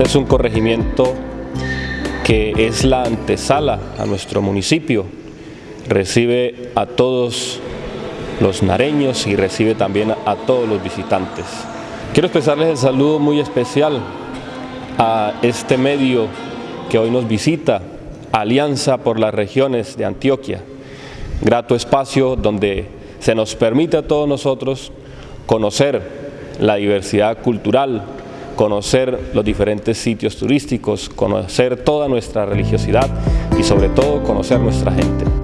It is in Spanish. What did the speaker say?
Este es un corregimiento que es la antesala a nuestro municipio. Recibe a todos los nareños y recibe también a todos los visitantes. Quiero expresarles el saludo muy especial a este medio que hoy nos visita, Alianza por las Regiones de Antioquia. Grato espacio donde se nos permite a todos nosotros conocer la diversidad cultural, conocer los diferentes sitios turísticos, conocer toda nuestra religiosidad y sobre todo conocer nuestra gente.